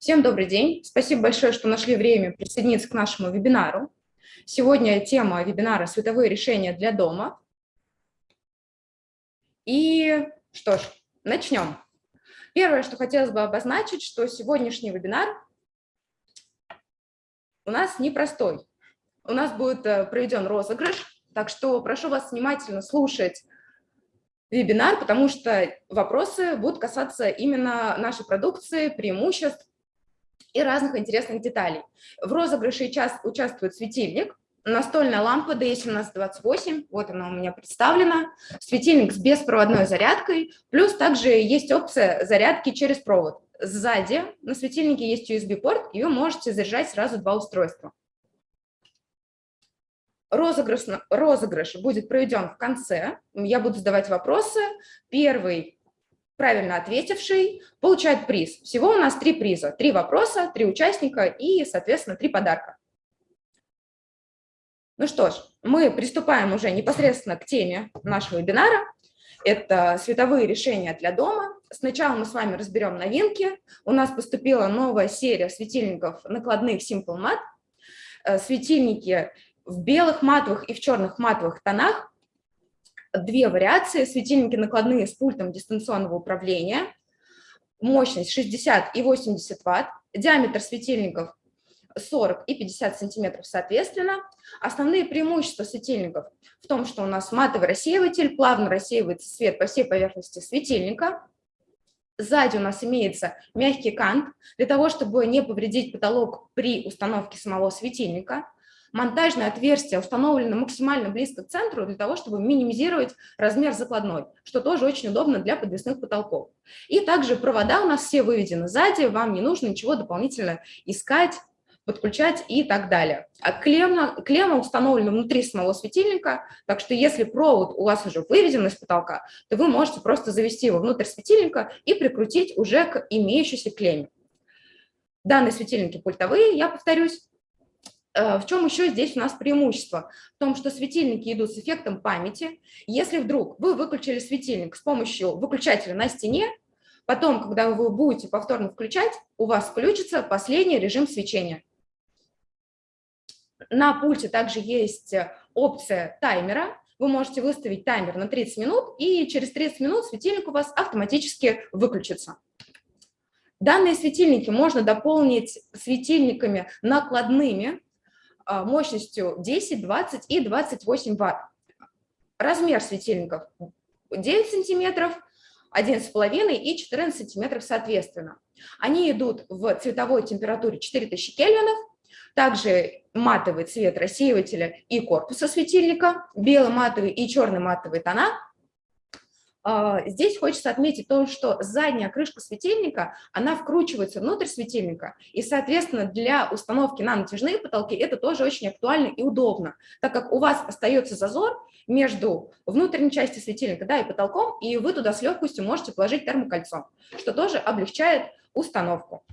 Всем добрый день. Спасибо большое, что нашли время присоединиться к нашему вебинару. Сегодня тема вебинара «Световые решения для дома». И что ж, начнем. Первое, что хотелось бы обозначить, что сегодняшний вебинар у нас непростой. У нас будет э, проведен розыгрыш, так что прошу вас внимательно слушать вебинар, потому что вопросы будут касаться именно нашей продукции, преимуществ и разных интересных деталей. В розыгрыше участвует светильник, настольная лампа D1728, вот она у меня представлена, светильник с беспроводной зарядкой, плюс также есть опция зарядки через провод. Сзади на светильнике есть USB-порт, и вы можете заряжать сразу два устройства. Розыгрыш, розыгрыш будет проведен в конце. Я буду задавать вопросы. Первый правильно ответивший получает приз. Всего у нас три приза. Три вопроса, три участника и, соответственно, три подарка. Ну что ж, мы приступаем уже непосредственно к теме нашего вебинара. Это световые решения для дома. Сначала мы с вами разберем новинки. У нас поступила новая серия светильников накладных Simple Mat. Э, светильники в белых матовых и в черных матовых тонах две вариации. Светильники накладные с пультом дистанционного управления. Мощность 60 и 80 ватт. Диаметр светильников 40 и 50 сантиметров соответственно. Основные преимущества светильников в том, что у нас матовый рассеиватель, плавно рассеивается свет по всей поверхности светильника. Сзади у нас имеется мягкий кант для того, чтобы не повредить потолок при установке самого светильника монтажное отверстие установлено максимально близко к центру для того, чтобы минимизировать размер закладной, что тоже очень удобно для подвесных потолков. И также провода у нас все выведены сзади, вам не нужно ничего дополнительно искать, подключать и так далее. А клемма, клемма установлена внутри самого светильника, так что если провод у вас уже выведен из потолка, то вы можете просто завести его внутрь светильника и прикрутить уже к имеющейся клемме. Данные светильники пультовые, я повторюсь, в чем еще здесь у нас преимущество? В том, что светильники идут с эффектом памяти. Если вдруг вы выключили светильник с помощью выключателя на стене, потом, когда вы будете повторно включать, у вас включится последний режим свечения. На пульте также есть опция таймера. Вы можете выставить таймер на 30 минут, и через 30 минут светильник у вас автоматически выключится. Данные светильники можно дополнить светильниками накладными, мощностью 10, 20 и 28 ватт. Размер светильников 9 сантиметров, 11,5 и 14 сантиметров соответственно. Они идут в цветовой температуре 4000 кельвинов, также матовый цвет рассеивателя и корпуса светильника, белый матовый и черный матовый тона – а, здесь хочется отметить то, что задняя крышка светильника, она вкручивается внутрь светильника, и, соответственно, для установки на натяжные потолки это тоже очень актуально и удобно, так как у вас остается зазор между внутренней частью светильника да, и потолком, и вы туда с легкостью можете положить термокольцо, что тоже облегчает установку.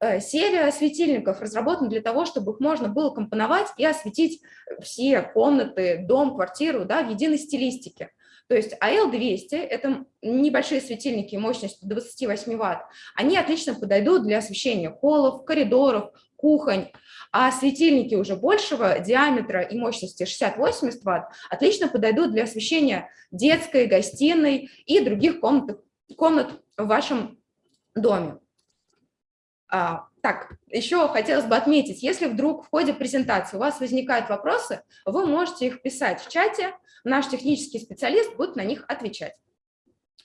Э, серия светильников разработана для того, чтобы их можно было компоновать и осветить все комнаты, дом, квартиру да, в единой стилистике. То есть АЛ-200 – это небольшие светильники мощностью 28 Вт. Они отлично подойдут для освещения холлов, коридоров, кухонь. А светильники уже большего диаметра и мощности 60-80 Вт отлично подойдут для освещения детской, гостиной и других комнат, комнат в вашем доме. Так, еще хотелось бы отметить, если вдруг в ходе презентации у вас возникают вопросы, вы можете их писать в чате, наш технический специалист будет на них отвечать.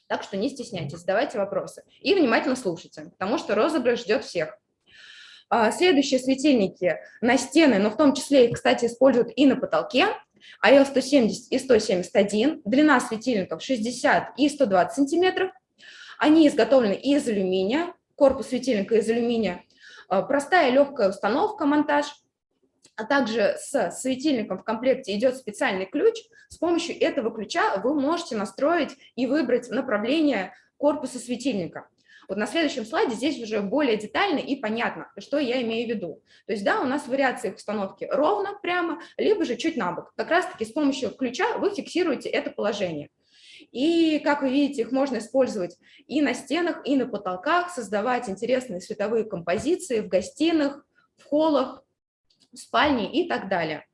Так что не стесняйтесь, задавайте вопросы и внимательно слушайте, потому что розыгрыш ждет всех. А, следующие светильники на стены, но в том числе их, кстати, используют и на потолке. АЛ-170 и 171, длина светильников 60 и 120 сантиметров. Они изготовлены из алюминия, корпус светильника из алюминия. А, простая легкая установка, монтаж – а также с светильником в комплекте идет специальный ключ. С помощью этого ключа вы можете настроить и выбрать направление корпуса светильника. Вот на следующем слайде здесь уже более детально и понятно, что я имею в виду. То есть, да, у нас вариации установки ровно, прямо, либо же чуть на бок. Как раз-таки с помощью ключа вы фиксируете это положение. И, как вы видите, их можно использовать и на стенах, и на потолках, создавать интересные световые композиции в гостиных, в холлах, в спальне и так далее.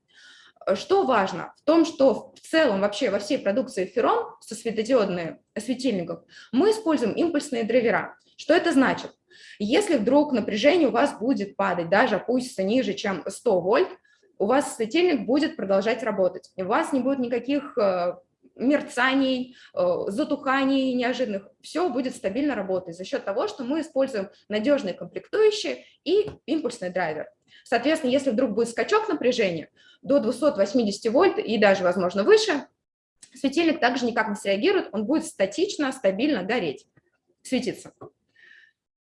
Что важно? В том, что в целом вообще во всей продукции Ferron со светодиодных светильников мы используем импульсные драйвера. Что это значит? Если вдруг напряжение у вас будет падать, даже опустится ниже, чем 100 вольт, у вас светильник будет продолжать работать. У вас не будет никаких э, мерцаний, э, затуханий неожиданных. Все будет стабильно работать за счет того, что мы используем надежные комплектующие и импульсный драйвер. Соответственно, если вдруг будет скачок напряжения до 280 вольт и даже, возможно, выше, светильник также никак не среагирует, он будет статично, стабильно гореть, светиться.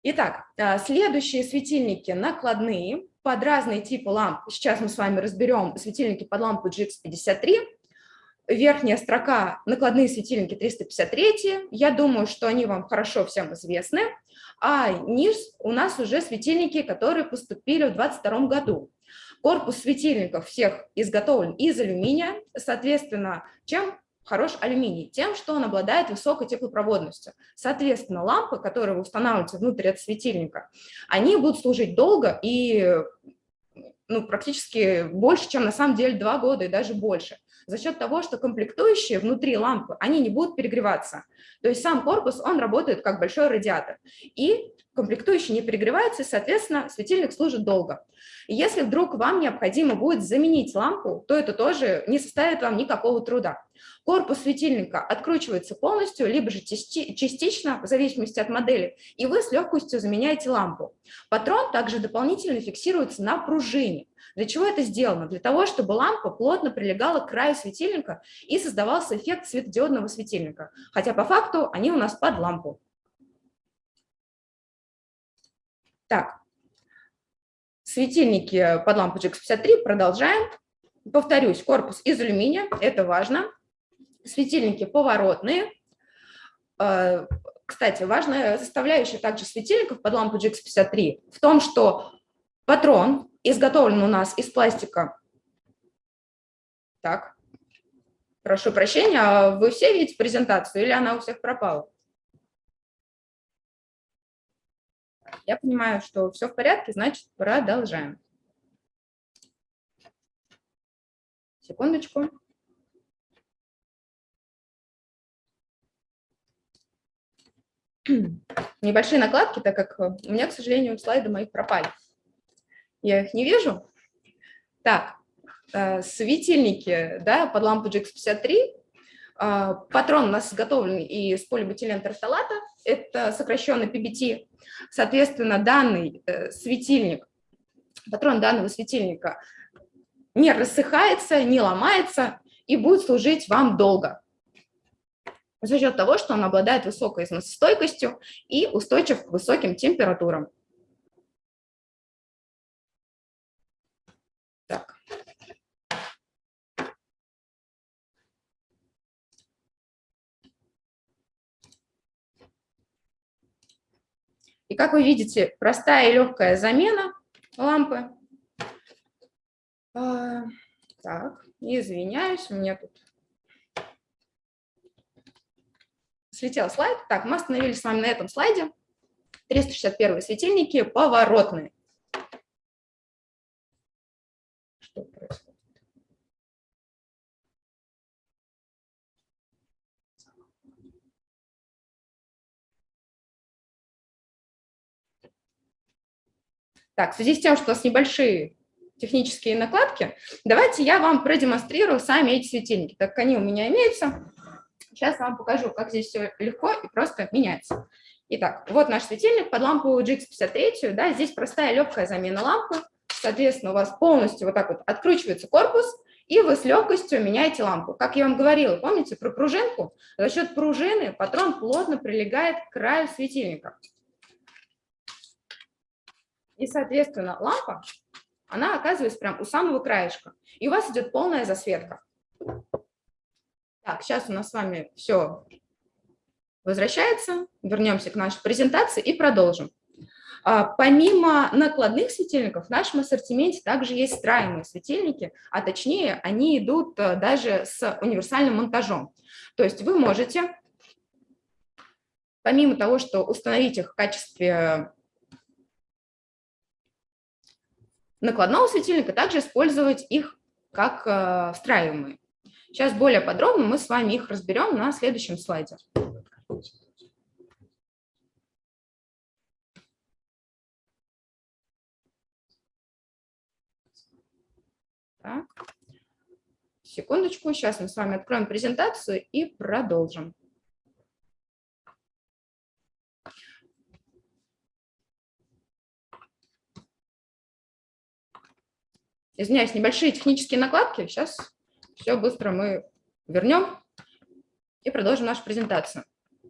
Итак, э, следующие светильники накладные под разные типы ламп. Сейчас мы с вами разберем светильники под лампу GX53. Верхняя строка – накладные светильники 353. Я думаю, что они вам хорошо всем известны. А низ у нас уже светильники, которые поступили в 2022 году. Корпус светильников всех изготовлен из алюминия. Соответственно, чем хорош алюминий? Тем, что он обладает высокой теплопроводностью. Соответственно, лампы, которые вы устанавливаете внутрь этого светильника, они будут служить долго и ну, практически больше, чем на самом деле два года и даже больше за счет того, что комплектующие внутри лампы, они не будут перегреваться. То есть сам корпус, он работает как большой радиатор. И комплектующие не перегреваются, и, соответственно, светильник служит долго. И если вдруг вам необходимо будет заменить лампу, то это тоже не составит вам никакого труда. Корпус светильника откручивается полностью, либо же частично, в зависимости от модели, и вы с легкостью заменяете лампу. Патрон также дополнительно фиксируется на пружине. Для чего это сделано? Для того, чтобы лампа плотно прилегала к краю светильника и создавался эффект светодиодного светильника. Хотя по факту они у нас под лампу. Так, светильники под лампу GX53 продолжаем. Повторюсь, корпус из алюминия, это важно. Светильники поворотные. Э, кстати, важная составляющая также светильников под лампу GX53 в том, что патрон изготовлен у нас из пластика. Так, прошу прощения, а вы все видите презентацию или она у всех пропала? Я понимаю, что все в порядке, значит, продолжаем. Секундочку. Небольшие накладки, так как у меня, к сожалению, слайды мои пропали. Я их не вижу. Так, э, светильники да, под лампу GX53. Э, патрон у нас изготовлен из полибутилен терфталата, это сокращенно PBT. Соответственно, данный э, светильник, патрон данного светильника не рассыхается, не ломается и будет служить вам долго за счет того, что он обладает высокой износостойкостью и устойчив к высоким температурам. Так. И как вы видите, простая и легкая замена лампы. А, так, извиняюсь, у меня тут слетел слайд. Так, мы остановились с вами на этом слайде. 361 светильники поворотные. Так, в связи с тем, что у нас небольшие технические накладки, давайте я вам продемонстрирую сами эти светильники, так как они у меня имеются. Сейчас вам покажу, как здесь все легко и просто меняется. Итак, вот наш светильник под лампу GX53, да, здесь простая легкая замена лампы, Соответственно, у вас полностью вот так вот откручивается корпус, и вы с легкостью меняете лампу. Как я вам говорила, помните про пружинку? За счет пружины патрон плотно прилегает к краю светильника. И, соответственно, лампа, она оказывается прям у самого краешка. И у вас идет полная засветка. Так, сейчас у нас с вами все возвращается. Вернемся к нашей презентации и продолжим. А, помимо накладных светильников, в нашем ассортименте также есть встраиваемые светильники, а точнее они идут э, даже с универсальным монтажом. То есть вы можете, помимо того, что установить их в качестве накладного светильника, также использовать их как э, встраиваемые. Сейчас более подробно мы с вами их разберем на следующем слайде. Так. Секундочку, сейчас мы с вами откроем презентацию и продолжим. Извиняюсь, небольшие технические накладки. Сейчас все быстро мы вернем и продолжим нашу презентацию. Э,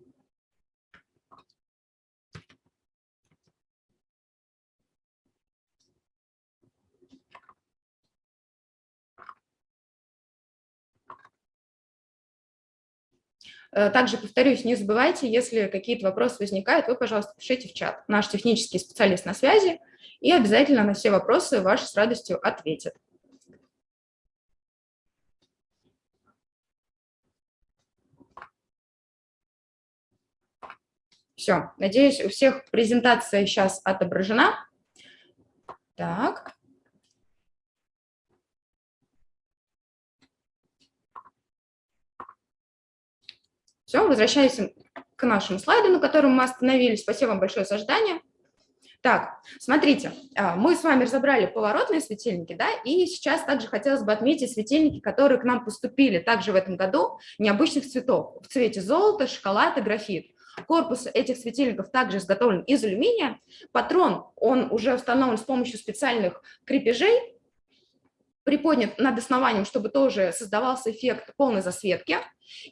также повторюсь, не забывайте, если какие-то вопросы возникают, вы, пожалуйста, пишите в чат. Наш технический специалист на связи и обязательно на все вопросы ваши с радостью ответит. Все, надеюсь, у всех презентация сейчас отображена. Так. Все, возвращаемся к нашему слайду, на котором мы остановились. Спасибо вам большое за ожидание. Так, смотрите, а, мы с вами разобрали поворотные светильники, да, и сейчас также хотелось бы отметить светильники, которые к нам поступили также в этом году, необычных цветов, в цвете золота, шоколад и графит. Корпус этих светильников также изготовлен из алюминия. Патрон, он уже установлен с помощью специальных крепежей, приподнят над основанием, чтобы тоже создавался эффект полной засветки.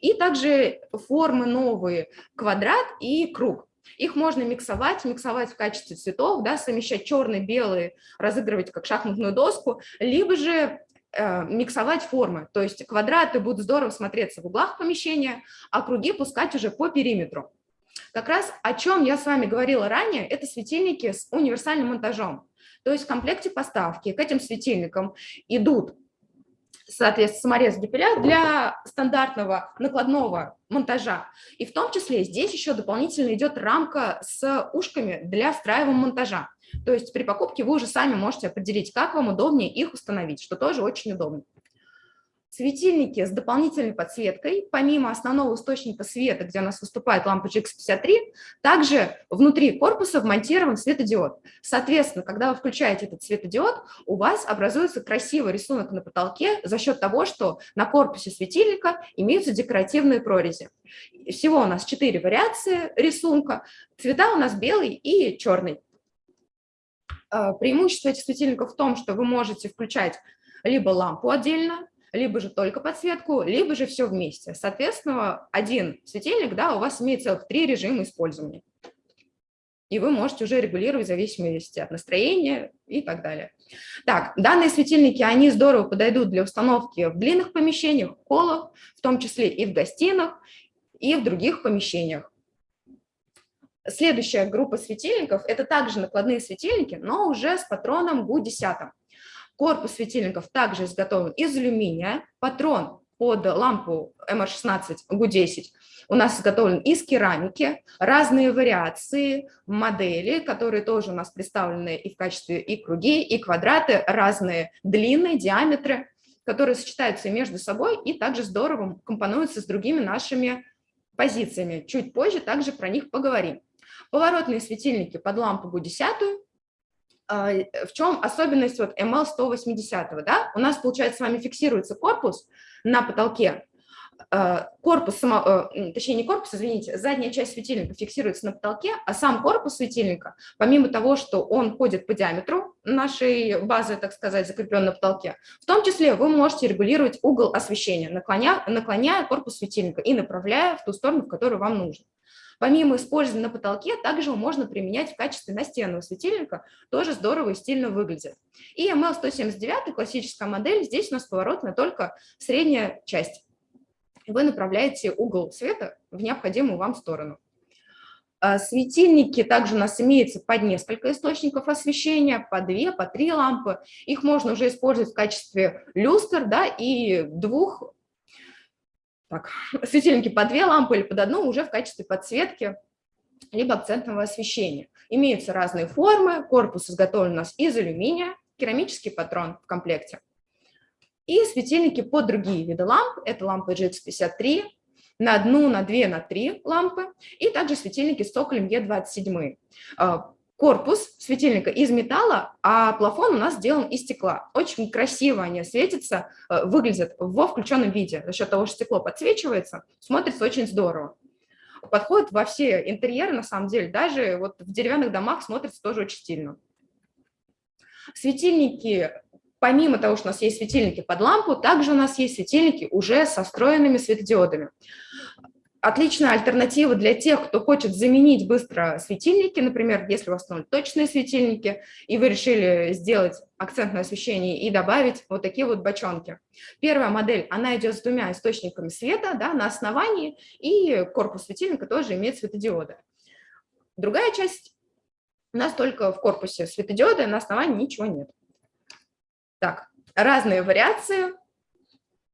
И также формы новые, квадрат и круг. Их можно миксовать, миксовать в качестве цветов, да, совмещать черный, белый, разыгрывать как шахматную доску, либо же э, миксовать формы, то есть квадраты будут здорово смотреться в углах помещения, а круги пускать уже по периметру. Как раз о чем я с вами говорила ранее, это светильники с универсальным монтажом. То есть в комплекте поставки к этим светильникам идут, соответственно, саморез депиля для стандартного накладного монтажа. И в том числе здесь еще дополнительно идет рамка с ушками для встраиваемого монтажа. То есть при покупке вы уже сами можете определить, как вам удобнее их установить, что тоже очень удобно. Светильники с дополнительной подсветкой, помимо основного источника света, где у нас выступает лампа GX53, также внутри корпуса вмонтирован светодиод. Соответственно, когда вы включаете этот светодиод, у вас образуется красивый рисунок на потолке за счет того, что на корпусе светильника имеются декоративные прорези. Всего у нас четыре вариации рисунка. Цвета у нас белый и черный. А, преимущество этих светильников в том, что вы можете включать либо лампу отдельно, либо же только подсветку, либо же все вместе. Соответственно, один светильник, да, у вас имеет целых три режима использования. И вы можете уже регулировать в зависимости от настроения и так далее. Так, данные светильники, они здорово подойдут для установки в длинных помещениях, в холлах, в том числе и в гостиных, и в других помещениях. Следующая группа светильников – это также накладные светильники, но уже с патроном ГУ-10. Корпус светильников также изготовлен из алюминия. Патрон под лампу MR16 GU10 у нас изготовлен из керамики. Разные вариации, модели, которые тоже у нас представлены и в качестве и круги, и квадраты, разные длины, диаметры, которые сочетаются между собой и также здорово компонуются с другими нашими позициями. Чуть позже также про них поговорим. Поворотные светильники под лампу GU10 а, э, в чем особенность вот ML180, да? У нас, получается, с вами фиксируется корпус на потолке, а, корпус, само, э, точнее не корпус, извините, задняя часть светильника фиксируется на потолке, а сам корпус светильника, помимо того, что он ходит по диаметру нашей базы, так сказать, закреплен на потолке, в том числе вы можете регулировать угол освещения, наклоняя, наклоняя корпус светильника и направляя в ту сторону, в которую вам нужно. Помимо использования на потолке, также можно применять в качестве настенного светильника, тоже здорово и стильно выглядит. И ML179, классическая модель, здесь у нас поворотная только средняя часть. Вы направляете угол света в необходимую вам сторону. А, светильники также у нас имеются под несколько источников освещения, по две, по три лампы. Их можно уже использовать в качестве люстр да, и двух так, светильники по две лампы или под одну уже в качестве подсветки либо акцентного освещения. Имеются разные формы, корпус изготовлен у нас из алюминия, керамический патрон в комплекте. И светильники под другие виды ламп, это лампы GX53, на одну, на две, на три лампы, и также светильники с цоколем Е27 корпус светильника из металла, а плафон у нас сделан из стекла. Очень красиво они светятся, э, выглядят во включенном виде. За счет того, что стекло подсвечивается, смотрится очень здорово. Подходит во все интерьеры, на самом деле, даже вот в деревянных домах смотрится тоже очень стильно. Светильники, помимо того, что у нас есть светильники под лампу, также у нас есть светильники уже со встроенными светодиодами отличная альтернатива для тех, кто хочет заменить быстро светильники, например, если у вас точные светильники, и вы решили сделать акцентное освещение и добавить вот такие вот бочонки. Первая модель, она идет с двумя источниками света да, на основании, и корпус светильника тоже имеет светодиоды. Другая часть у нас только в корпусе светодиоды, на основании ничего нет. Так, разные вариации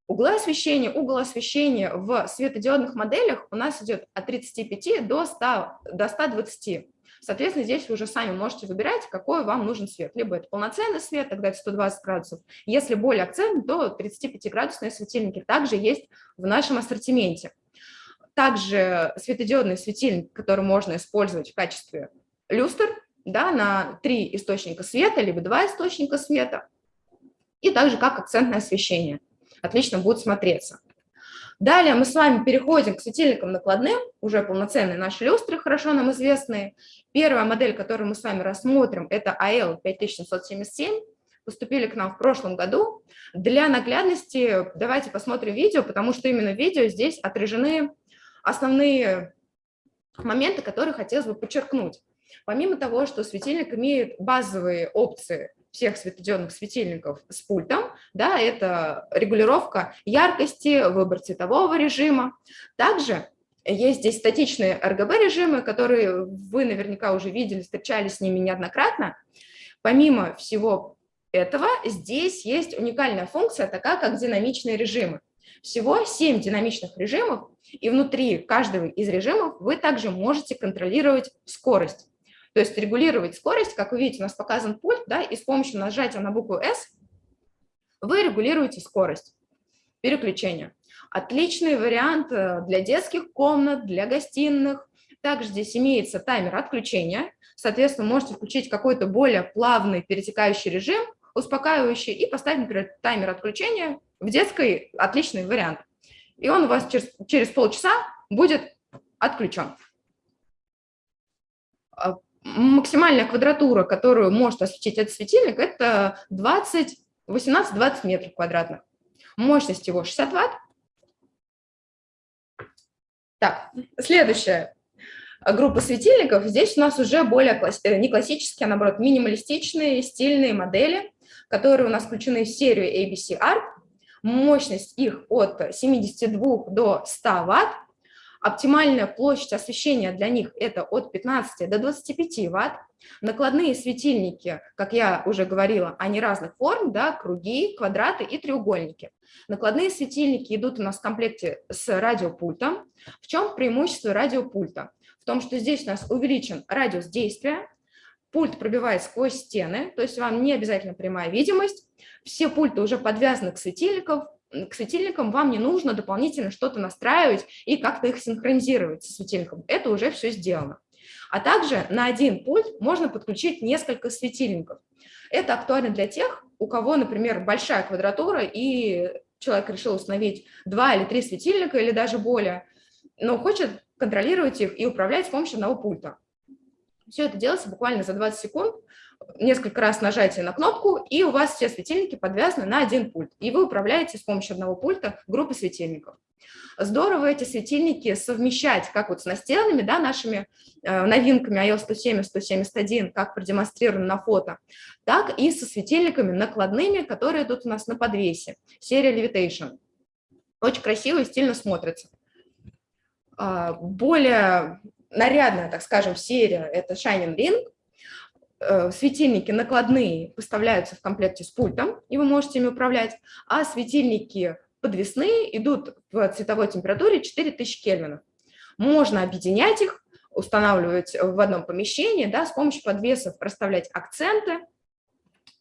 Углы освещения, угол освещения в светодиодных моделях у нас идет от 35 до, 100, до 120. Соответственно, здесь вы уже сами можете выбирать, какой вам нужен свет. Либо это полноценный свет, тогда это 120 градусов. Если более акцент, то 35-градусные светильники также есть в нашем ассортименте. Также светодиодный светильник, который можно использовать в качестве люстр, да, на три источника света, либо два источника света, и также как акцентное освещение отлично будет смотреться. Далее мы с вами переходим к светильникам накладным, уже полноценные наши люстры, хорошо нам известные. Первая модель, которую мы с вами рассмотрим, это AL 5777, поступили к нам в прошлом году. Для наглядности давайте посмотрим видео, потому что именно в видео здесь отражены основные моменты, которые хотелось бы подчеркнуть. Помимо того, что светильник имеет базовые опции всех светодиодных светильников с пультом, да, это регулировка яркости, выбор цветового режима. Также есть здесь статичные RGB-режимы, которые вы наверняка уже видели, встречались с ними неоднократно. Помимо всего этого, здесь есть уникальная функция, такая как динамичные режимы. Всего 7 динамичных режимов, и внутри каждого из режимов вы также можете контролировать скорость. То есть регулировать скорость, как вы видите, у нас показан пульт, да, и с помощью нажатия на букву S вы регулируете скорость переключения. Отличный вариант э, для детских комнат, для гостиных. Также здесь имеется таймер отключения. Соответственно, можете включить какой-то более плавный перетекающий режим, успокаивающий, и поставить, например, таймер отключения в детской. Отличный вариант. И он у вас через, через полчаса будет отключен. Максимальная квадратура, которую может осветить этот светильник, это 20, 18-20 метров квадратных. Мощность его 60 ватт. Так, следующая группа светильников. Здесь у нас уже более класс... Э, не классические, а наоборот минималистичные, стильные модели, которые у нас включены в серию ABC Art. Мощность их от 72 до 100 ватт. Оптимальная площадь освещения для них это от 15 до 25 ватт. Накладные светильники, как я уже говорила, они разных форм, да, круги, квадраты и треугольники. Накладные светильники идут у нас в комплекте с радиопультом. В чем преимущество радиопульта? В том, что здесь у нас увеличен радиус действия, пульт пробивает сквозь стены, то есть вам не обязательно прямая видимость. Все пульты уже подвязаны к светильникам, к светильникам вам не нужно дополнительно что-то настраивать и как-то их синхронизировать со светильником. Это уже все сделано. А также на один пульт можно подключить несколько светильников. Это актуально для тех, у кого, например, большая квадратура, и человек решил установить два или три светильника, или даже более, но хочет контролировать их и управлять с помощью одного пульта. Все это делается буквально за 20 секунд, несколько раз нажатие на кнопку, и у вас все светильники подвязаны на один пульт, и вы управляете с помощью одного пульта группой светильников. Здорово эти светильники совмещать как вот с настенными, да, нашими э, новинками iOS 170, 171, как продемонстрировано на фото, так и со светильниками накладными, которые идут у нас на подвесе, серия Levitation. Очень красиво и стильно смотрится. А, более нарядная, так скажем, серия – это Shining Ring, светильники накладные поставляются в комплекте с пультом, и вы можете ими управлять, а светильники подвесные идут в цветовой температуре 4000 кельвинов. Можно объединять их, устанавливать в одном помещении, да, с помощью подвесов проставлять акценты,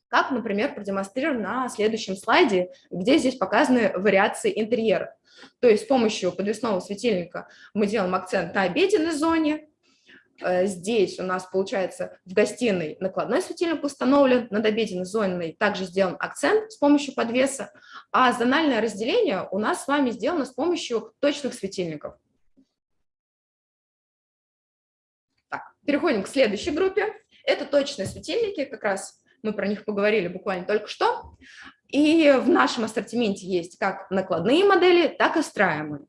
как, например, продемонстрировано на следующем слайде, где здесь показаны вариации интерьера. То есть с помощью подвесного светильника мы делаем акцент на обеденной зоне, Э, здесь у нас, получается, в гостиной накладной светильник установлен, над обеденной зоной также сделан акцент с помощью подвеса, а зональное разделение у нас с вами сделано с помощью точных светильников. Так, переходим к следующей группе. Это точные светильники, как раз мы про них поговорили буквально только что. И в нашем ассортименте есть как накладные модели, так и встраиваемые.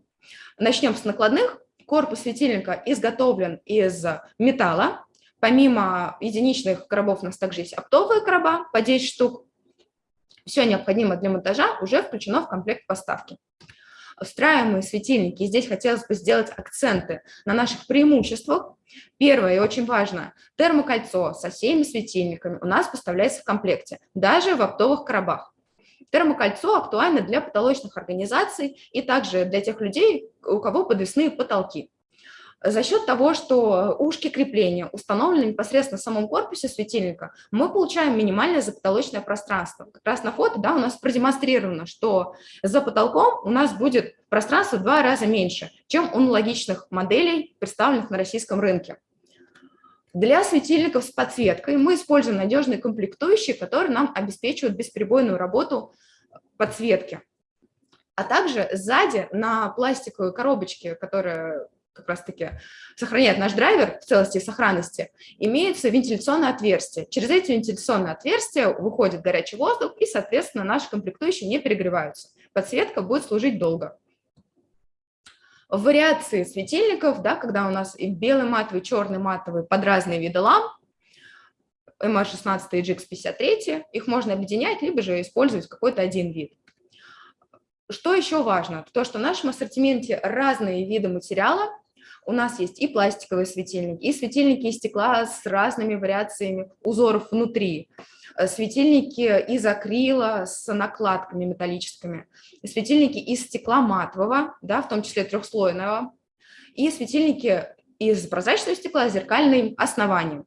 Начнем с накладных. Корпус светильника изготовлен из металла. Помимо единичных коробов у нас также есть оптовые короба по 10 штук. Все необходимое для монтажа уже включено в комплект поставки. Встраиваемые светильники. Здесь хотелось бы сделать акценты на наших преимуществах. Первое и очень важно, термокольцо со всеми светильниками у нас поставляется в комплекте, даже в оптовых коробах. Термокольцо актуально для потолочных организаций и также для тех людей, у кого подвесные потолки. За счет того, что ушки крепления установлены непосредственно в самом корпусе светильника, мы получаем минимальное запотолочное пространство. Как раз на фото да, у нас продемонстрировано, что за потолком у нас будет пространство в два раза меньше, чем у аналогичных моделей, представленных на российском рынке. Для светильников с подсветкой мы используем надежные комплектующие, которые нам обеспечивают бесперебойную работу подсветки. А также сзади на пластиковой коробочке, которая как раз-таки сохраняет наш драйвер в целости и сохранности, имеется вентиляционное отверстие. Через эти вентиляционные отверстия выходит горячий воздух, и, соответственно, наши комплектующие не перегреваются. Подсветка будет служить долго. Вариации светильников, да, когда у нас и белый матовый, черный матовый под разные виды ламп, MR16 и GX53, их можно объединять, либо же использовать какой-то один вид. Что еще важно? То, что в нашем ассортименте разные виды материала. У нас есть и пластиковые светильники, и светильники из стекла с разными вариациями узоров внутри. Э, светильники из акрила с накладками металлическими, светильники из стекла матового, да, в том числе трехслойного, и светильники из прозрачного стекла с зеркальным основанием.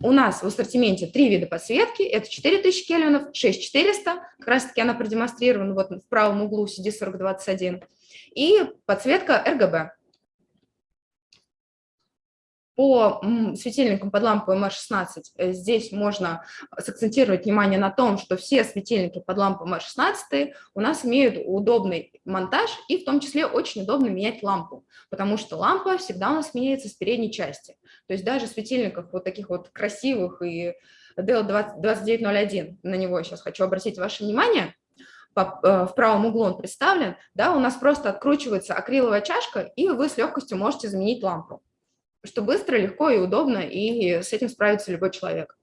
У нас в ассортименте три вида подсветки, это 4000 кельвинов, 6400, как раз таки она продемонстрирована вот в правом углу CD4021, и подсветка RGB. По светильникам под лампу MR16 э, здесь можно сакцентировать внимание на том, что все светильники под лампу MR16 у нас имеют удобный монтаж и в том числе очень удобно менять лампу, потому что лампа всегда у нас меняется с передней части. То есть даже светильников вот таких вот красивых и DL2901, на него сейчас хочу обратить ваше внимание, э, в правом углу он представлен, да, у нас просто откручивается акриловая чашка, и вы с легкостью можете заменить лампу что быстро, легко и удобно, и с этим справится любой человек.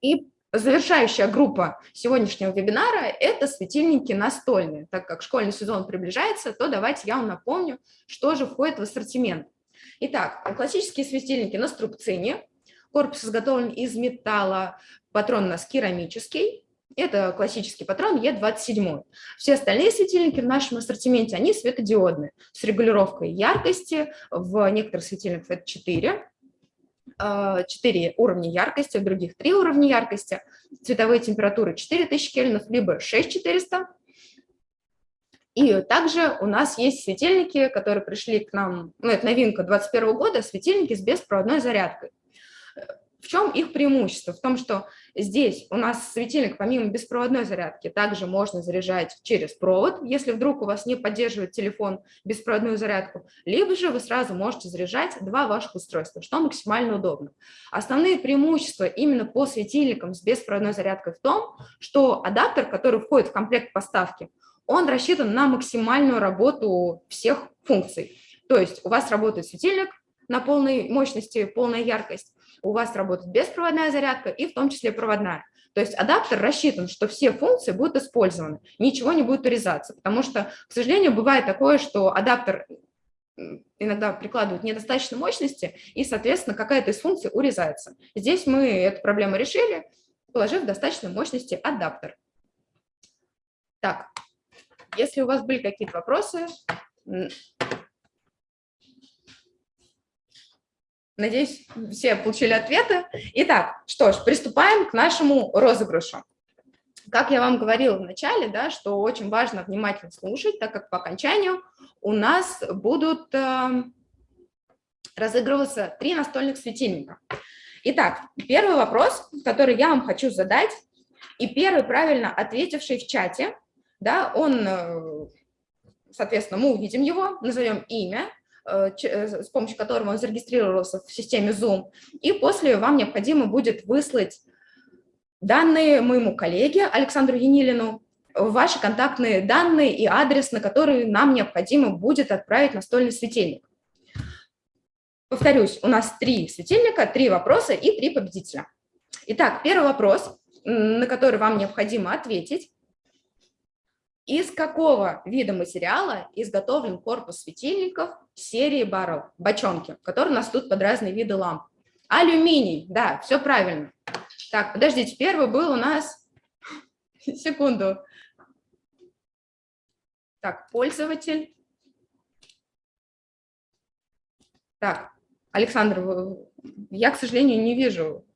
И завершающая группа сегодняшнего вебинара – это светильники настольные. Так как школьный сезон приближается, то давайте я вам напомню, что же входит в ассортимент. Итак, классические светильники на струбцине. Корпус изготовлен из металла, патрон у нас керамический. Это классический патрон Е27. Все остальные светильники в нашем ассортименте, они светодиодные, с регулировкой яркости, в некоторых светильниках это 4, 4 а, уровня яркости, в других 3 уровня яркости, цветовые температуры 4000 кельвинов, либо 6400. И также у нас есть светильники, которые пришли к нам, ну это новинка 2021 года, светильники с беспроводной зарядкой. В чем их преимущество? В том, что здесь у нас светильник помимо беспроводной зарядки также можно заряжать через провод, если вдруг у вас не поддерживает телефон беспроводную зарядку, либо же вы сразу можете заряжать два ваших устройства, что максимально удобно. Основные преимущества именно по светильникам с беспроводной зарядкой в том, что адаптер, который входит в комплект поставки, он рассчитан на максимальную работу всех функций. То есть у вас работает светильник на полной мощности, полная яркость, у вас работает беспроводная зарядка и в том числе проводная. То есть адаптер рассчитан, что все функции будут использованы, ничего не будет урезаться, потому что, к сожалению, бывает такое, что адаптер иногда прикладывают недостаточно мощности, и, соответственно, какая-то из функций урезается. Здесь мы эту проблему решили, положив достаточно мощности адаптер. Так, Если у вас были какие-то вопросы, надеюсь, все получили ответы. Итак, что ж, приступаем к нашему розыгрышу. Как я вам говорила в начале, да, что очень важно внимательно слушать, так как по окончанию у нас будут э, разыгрываться три настольных светильника. Итак, первый вопрос, который я вам хочу задать, и первый правильно ответивший в чате, да, он, э, соответственно, мы увидим его, назовем имя, с помощью которого он зарегистрировался в системе Zoom, и после вам необходимо будет выслать данные моему коллеге Александру Енилину, ваши контактные данные и адрес, на который нам необходимо будет отправить настольный светильник. Повторюсь, у нас три светильника, три вопроса и три победителя. Итак, первый вопрос, на который вам необходимо ответить. Из какого вида материала изготовлен корпус светильников серии баррел, бочонки, которые у нас тут под разные виды ламп? Алюминий, да, все правильно. Так, подождите, первый был у нас... Секунду. Так, пользователь. Так, Александр, я, к сожалению, не вижу.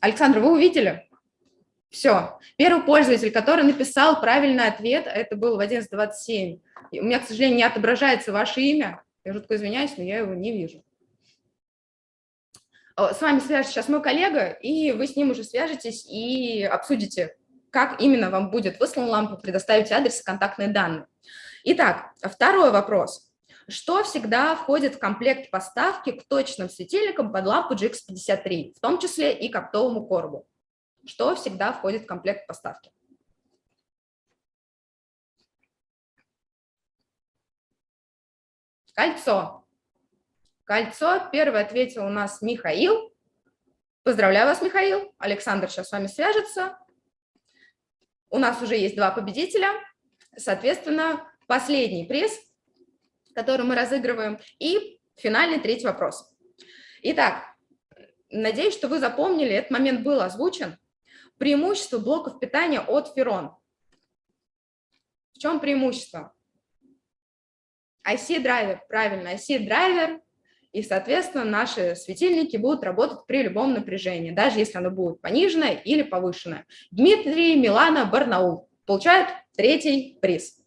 Александр, вы увидели? Все. Первый пользователь, который написал правильный ответ, это был в 11.27. У меня, к сожалению, не отображается ваше имя. Я жутко извиняюсь, но я его не вижу. С вами свяжется сейчас мой коллега, и вы с ним уже свяжетесь и обсудите, как именно вам будет выслана лампа, предоставите адрес и контактные данные. Итак, второй вопрос. Что всегда входит в комплект поставки к точным светильникам под лампу GX53, в том числе и к оптовому коробу? Что всегда входит в комплект поставки? Кольцо. Кольцо. Первый ответил у нас Михаил. Поздравляю вас, Михаил. Александр сейчас с вами свяжется. У нас уже есть два победителя. Соответственно, последний приз который мы разыгрываем, и финальный третий вопрос. Итак, надеюсь, что вы запомнили, этот момент был озвучен. Преимущество блоков питания от Ферон. В чем преимущество? IC-драйвер, правильно, IC-драйвер, и, соответственно, наши светильники будут работать при любом напряжении, даже если оно будет пониженное или повышенное. Дмитрий, Милана, Барнаул получают третий приз.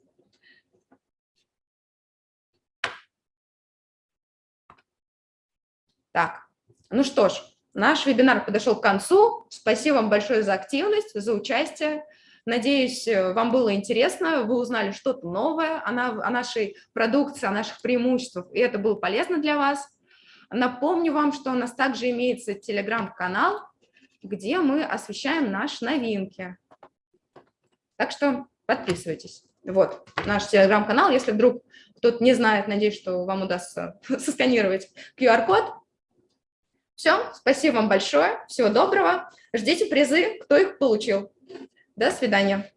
Так, ну что ж, наш вебинар подошел к концу. Спасибо вам большое за активность, за участие. Надеюсь, э, вам было интересно, вы узнали что-то новое о, нашей продукции, о наших преимуществах, и это было полезно для вас. Напомню вам, что у нас также имеется телеграм-канал, где мы освещаем наши новинки. Так что подписывайтесь. Вот наш телеграм-канал. Если вдруг кто-то не знает, надеюсь, что вам удастся сосканировать QR-код, все, спасибо вам большое, всего доброго. Ждите призы, кто их получил. До свидания.